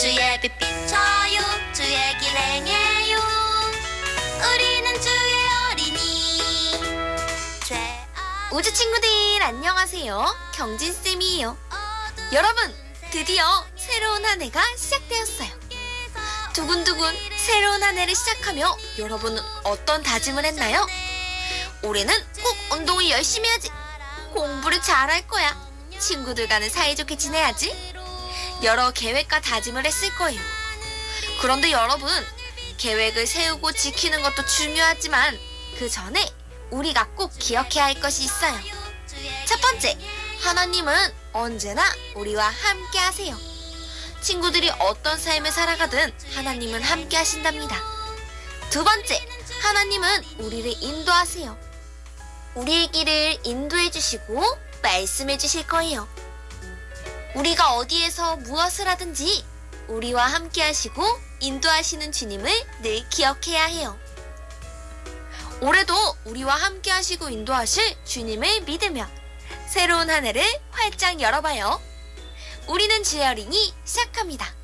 저요 주의 길 행해요 우리는 주의 어린이 죄 우주 친구들 안녕하세요. 경진쌤이에요. 여러분, 드디어 새로운 한 해가 시작되었어요. 두근두근 새로운 한 해를 시작하며 여러분은 어떤 다짐을 했나요? 올해는 꼭 운동을 열심히 하지. 공부를 잘할 거야. 친구들과는 사이좋게 지내야지. 여러 계획과 다짐을 했을 거예요. 그런데 여러분, 계획을 세우고 지키는 것도 중요하지만 그 전에 우리가 꼭 기억해야 할 것이 있어요. 첫 번째, 하나님은 언제나 우리와 함께 하세요. 친구들이 어떤 삶을 살아가든 하나님은 함께 하신답니다. 두 번째, 하나님은 우리를 인도하세요. 우리의 길을 인도해 주시고 말씀해 주실 거예요. 우리가 어디에서 무엇을 하든지 우리와 함께 하시고 인도하시는 주님을 늘 기억해야 해요. 올해도 우리와 함께 하시고 인도하실 주님을 믿으며 새로운 한 해를 활짝 열어봐요. 우리는 주의 어린이 시작합니다.